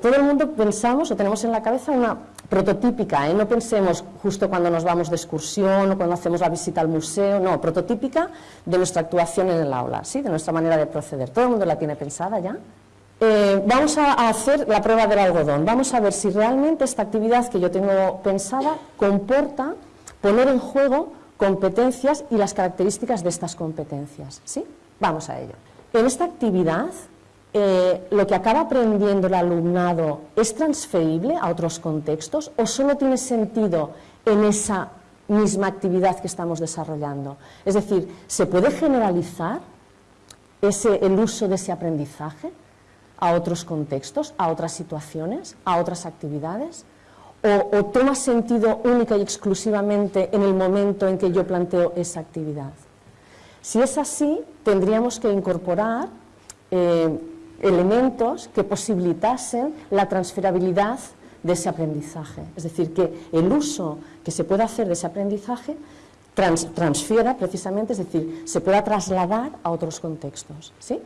Todo el mundo pensamos o tenemos en la cabeza una prototípica, ¿eh? no pensemos justo cuando nos vamos de excursión o cuando hacemos la visita al museo, no, prototípica de nuestra actuación en el aula, ¿sí? de nuestra manera de proceder. ¿Todo el mundo la tiene pensada ya? Eh, vamos a hacer la prueba del algodón, vamos a ver si realmente esta actividad que yo tengo pensada comporta poner en juego competencias y las características de estas competencias. ¿sí? Vamos a ello. En esta actividad eh, lo que acaba aprendiendo el alumnado es transferible a otros contextos o solo tiene sentido en esa misma actividad que estamos desarrollando. Es decir, ¿se puede generalizar el uso de ese aprendizaje a otros contextos, a otras situaciones, a otras actividades? ¿O, toma sentido única y exclusivamente en el momento en que yo planteo esa actividad? Si es así, tendríamos que incorporar eh, elementos que posibilitasen la transferabilidad de ese aprendizaje. Es decir, que el uso que se pueda hacer de ese aprendizaje transfiera precisamente, es decir, se pueda trasladar a otros contextos. ¿sí?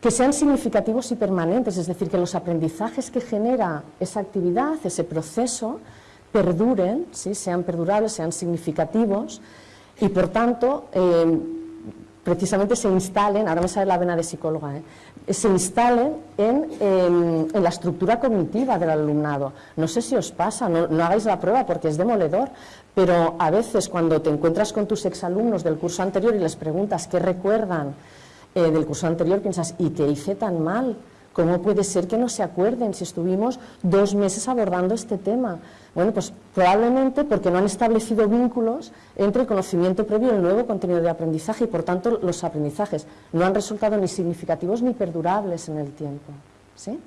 Que sean significativos y permanentes, es decir, que los aprendizajes que genera esa actividad, ese proceso, perduren, ¿sí? sean perdurables, sean significativos y, por tanto, eh, precisamente se instalen, ahora me sale la vena de psicóloga, ¿eh? se instalen en, la estructura cognitiva del alumnado. No sé si os pasa, no, hagáis la prueba porque es demoledor, pero a veces cuando te encuentras con tus exalumnos del curso anterior y les preguntas qué recuerdan eh, del curso anterior, piensas, ¿y qué hice tan mal? ¿Cómo puede ser que no se acuerden si estuvimos dos meses abordando este tema? Bueno, pues probablemente porque no han establecido vínculos entre el conocimiento previo y el nuevo contenido de aprendizaje y por tanto los aprendizajes no han resultado ni significativos ni perdurables en el tiempo. ¿sí?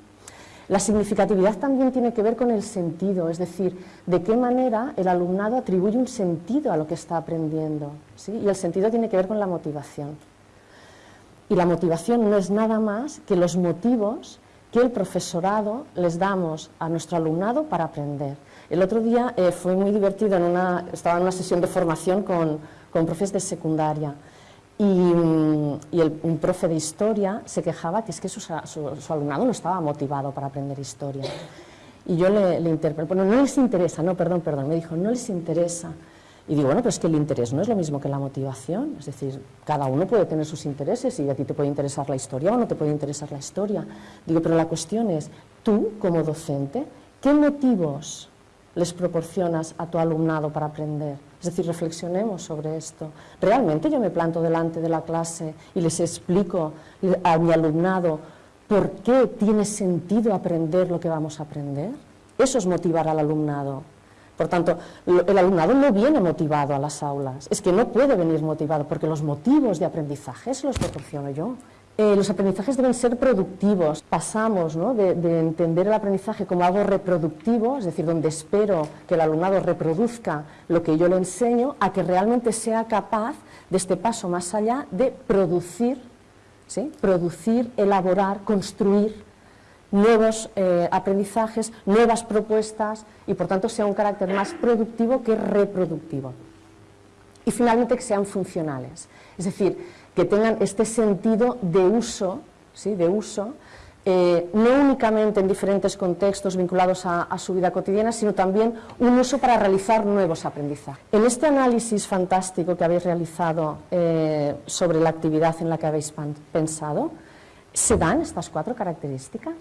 La significatividad también tiene que ver con el sentido, es decir, de qué manera el alumnado atribuye un sentido a lo que está aprendiendo. ¿sí? Y el sentido tiene que ver con la motivación. Y la motivación no es nada más que los motivos que el profesorado les damos a nuestro alumnado para aprender. El otro día eh, fue muy divertido, en una, estaba en una sesión de formación con, con profes de secundaria y, mm, un profe de historia se quejaba que es que su, su, alumnado no estaba motivado para aprender historia. Y yo le, le interpreté, bueno, no les interesa, no, perdón, perdón, me dijo, no les interesa. Y digo, bueno, pero es que el interés no es lo mismo que la motivación, es decir, cada uno puede tener sus intereses y a ti te puede interesar la historia o no te puede interesar la historia. Digo, pero la cuestión es, tú como docente, ¿qué motivos les proporcionas a tu alumnado para aprender? Es decir, reflexionemos sobre esto. ¿Realmente yo me planto delante de la clase y les explico a mi alumnado por qué tiene sentido aprender lo que vamos a aprender? Eso es motivar al alumnado. Por tanto, el alumnado no viene motivado a las aulas, es que no puede venir motivado, porque los motivos de aprendizaje se los proporciono yo. Eh, los aprendizajes deben ser productivos. Pasamos de, entender el aprendizaje como algo reproductivo, es decir, donde espero que el alumnado reproduzca lo que yo le enseño, a que realmente sea capaz de este paso más allá de producir, ¿sí? producir, elaborar, construir nuevos eh, aprendizajes, nuevas propuestas y por tanto sea un carácter más productivo que reproductivo. Y finalmente que sean funcionales, es decir, que tengan este sentido de uso, ¿sí? de uso eh, no únicamente en diferentes contextos vinculados a, su vida cotidiana, sino también un uso para realizar nuevos aprendizajes. En este análisis fantástico que habéis realizado eh, sobre la actividad en la que habéis pensado, ¿se dan estas cuatro características?